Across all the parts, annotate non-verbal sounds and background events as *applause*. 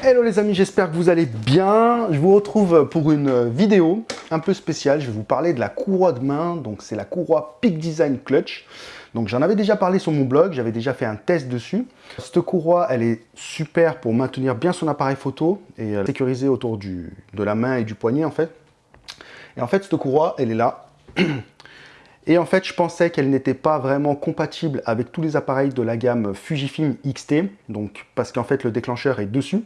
Hello les amis, j'espère que vous allez bien. Je vous retrouve pour une vidéo un peu spéciale. Je vais vous parler de la courroie de main. Donc c'est la courroie Peak Design Clutch. Donc j'en avais déjà parlé sur mon blog, j'avais déjà fait un test dessus. Cette courroie, elle est super pour maintenir bien son appareil photo et euh, sécuriser autour du, de la main et du poignet en fait. Et en fait, cette courroie, elle est là. Et en fait, je pensais qu'elle n'était pas vraiment compatible avec tous les appareils de la gamme Fujifilm X-T, donc parce qu'en fait le déclencheur est dessus.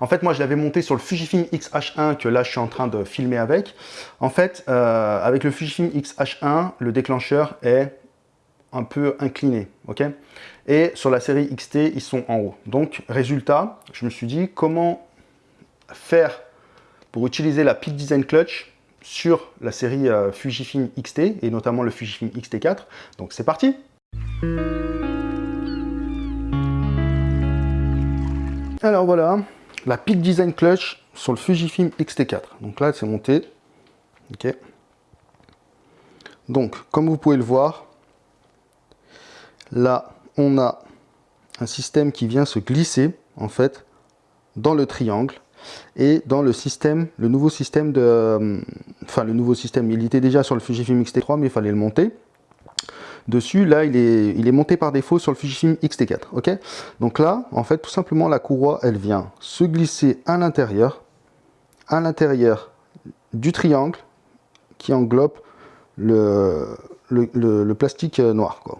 En fait, moi, je l'avais monté sur le Fujifilm X-H1 que là, je suis en train de filmer avec. En fait, euh, avec le Fujifilm X-H1, le déclencheur est un peu incliné, Et sur la série XT, ils sont en haut. Donc, résultat, je me suis dit, comment faire pour utiliser la Peak Design Clutch sur la série euh, Fujifilm XT, et notamment le Fujifilm X-T4. Donc, c'est parti Alors voilà, la Peak Design Clutch sur le Fujifilm X-T4. Donc là, c'est monté. Ok. Donc, comme vous pouvez le voir, là, on a un système qui vient se glisser, en fait, dans le triangle et dans le système, le nouveau système de... Euh, enfin, le nouveau système, il était déjà sur le Fujifilm X-T3, mais il fallait le monter dessus, là, il est, il est monté par défaut sur le Fujifilm X-T4. ok? Donc là, en fait, tout simplement, la courroie, elle vient se glisser à l'intérieur, à l'intérieur du triangle qui englobe le, le, plastique noir. Quoi.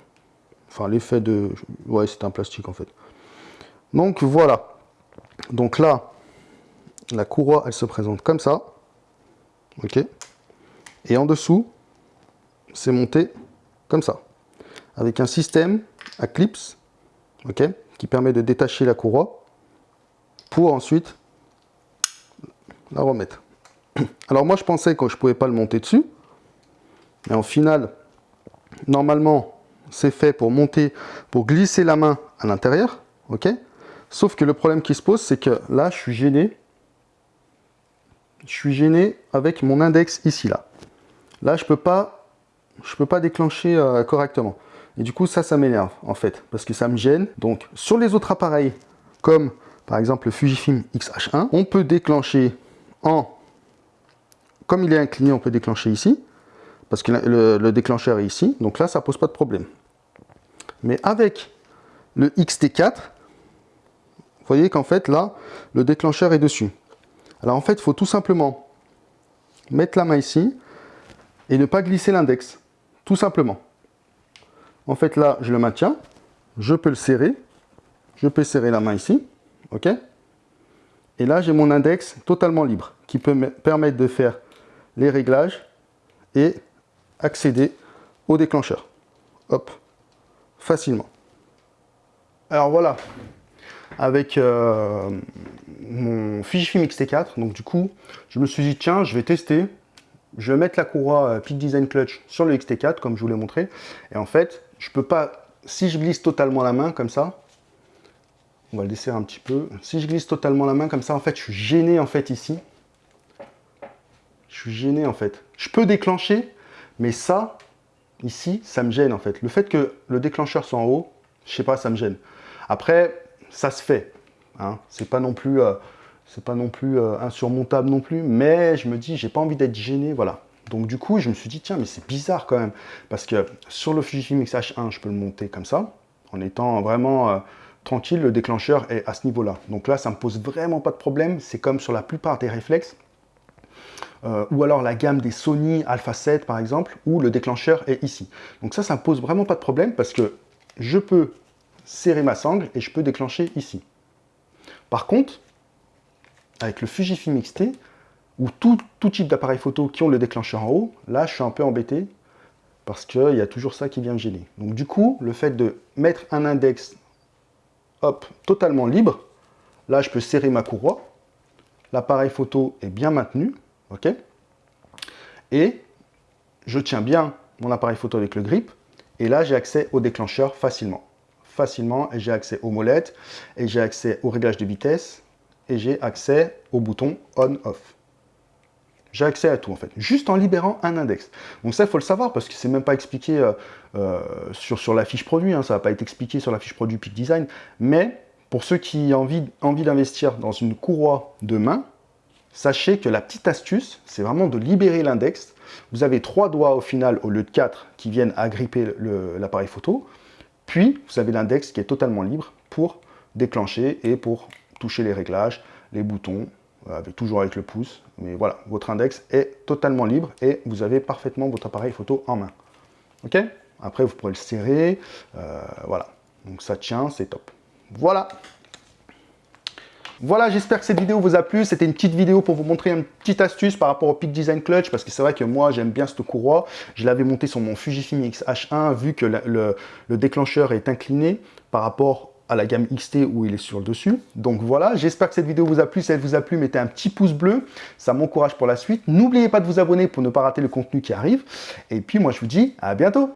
Enfin, l'effet de... Ouais, c'est un plastique, en fait. Donc, voilà. Donc là, la courroie, elle se présente comme ça. ok? Et en dessous, c'est monté comme ça avec un système à clips qui permet de détacher la courroie pour ensuite la remettre. *clears throat* Alors moi je pensais que je ne pouvais pas le monter dessus, mais en final, normalement c'est fait pour monter, pour glisser la main à l'intérieur, ok Sauf que le problème qui se pose, c'est que là, je suis gêné. Je suis gêné avec mon index ici, là. Là, je peux pas, je peux pas déclencher euh, correctement. Et du coup, ça, ça m'énerve, en fait, parce que ça me gêne. Donc, sur les autres appareils, comme par exemple le Fujifilm X-H1, on peut déclencher en... Comme il est incliné, on peut déclencher ici, parce que le, déclencheur est ici. Donc là, ça pose pas de problème. Mais avec le XT4, vous voyez qu'en fait, là, le déclencheur est dessus. Alors en fait, il faut tout simplement mettre la main ici et ne pas glisser l'index. Tout simplement. En fait, là, je le maintiens. Je peux le serrer. Je peux serrer la main ici. OK? Et là, j'ai mon index totalement libre qui peut me permettre de faire les réglages et accéder au déclencheur. Hop, facilement. Alors voilà, avec euh, mon Fujifilm X-T4, donc du coup, je me suis dit, tiens, je vais tester, je vais mettre la courroie euh, Peak Design Clutch sur le X-T4, comme je vous l'ai montré, et en fait, je peux pas, si je glisse totalement la main comme ça, on va le desserrer un petit peu. Si je glisse totalement la main comme ça, en fait, je suis gêné en fait ici. Je suis gêné en fait. Je peux déclencher, mais ça, ici, ça me gêne en fait. Le fait que le déclencheur soit en haut, je sais pas, ça me gêne. Après, ça se fait. Hein. C'est pas non plus, euh, c'est pas non plus euh, insurmontable non plus, mais je me dis, j'ai pas envie d'être gêné, voilà. Donc du coup, je me suis dit, tiens, mais c'est bizarre quand même. Parce que sur le Fujifilm X-H1, je peux le monter comme ça, en étant vraiment euh, tranquille, le déclencheur est à ce niveau-là. Donc là, ça me pose vraiment pas de problème. C'est comme sur la plupart des réflexes. Euh, ou alors la gamme des Sony Alpha 7 par exemple, où le déclencheur est ici. Donc ça, ça ne pose vraiment pas de problème parce que je peux serrer ma sangle et je peux déclencher ici. Par contre, avec le Fujifilm X-T, ou tout, type d'appareil photo qui ont le déclencheur en haut, là je suis un peu embêté parce qu'il y a toujours ça qui vient me gêner. Donc du coup, le fait de mettre un index hop, totalement libre, là je peux serrer ma courroie, l'appareil photo est bien maintenu, ok? Et je tiens bien mon appareil photo avec le grip, et là j'ai accès au déclencheur facilement. Facilement, et j'ai accès aux molettes, et j'ai accès au réglage de vitesse, et j'ai accès au bouton on-off. J'ai accès à tout en fait, juste en libérant un index. Donc ça, il faut le savoir parce que c'est même pas expliqué euh, euh, sur, la fiche produit, hein, ça va pas être expliqué sur la fiche produit Peak Design, mais Pour ceux qui ont envie, envie d'investir dans une courroie de main, sachez que la petite astuce, c'est vraiment de libérer l'index. Vous avez trois doigts au final au lieu de quatre qui viennent agripper l'appareil photo. Puis, vous avez l'index qui est totalement libre pour déclencher et pour toucher les réglages, les boutons, euh, avec, toujours avec le pouce. Mais voilà, votre index est totalement libre et vous avez parfaitement votre appareil photo en main. Ok? Après, vous pourrez le serrer. Euh, voilà. Donc ça tient, c'est top. Voilà voilà, j'espère que cette vidéo vous a plu. C'était une petite vidéo pour vous montrer une petite astuce par rapport au Peak Design Clutch, parce que c'est vrai que moi, j'aime bien cette courroie. Je l'avais monté sur mon Fujifilm X-H1, vu que le, déclencheur est incliné par rapport à la gamme XT où il est sur le dessus. Donc voilà, j'espère que cette vidéo vous a plu. Si elle vous a plu, mettez un petit pouce bleu. Ça m'encourage pour la suite. N'oubliez pas de vous abonner pour ne pas rater le contenu qui arrive. Et puis moi, je vous dis à bientôt